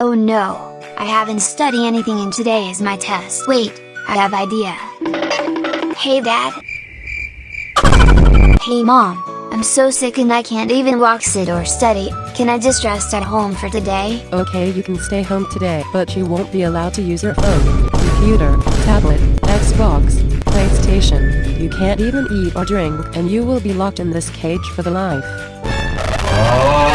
Oh no, I haven't studied anything and today is my test. Wait, I have idea. Hey dad. Hey mom, I'm so sick and I can't even walk sit or study, can I just rest at home for today? Okay you can stay home today, but you won't be allowed to use your phone, computer, tablet, Xbox, PlayStation. You can't even eat or drink, and you will be locked in this cage for the life. Oh.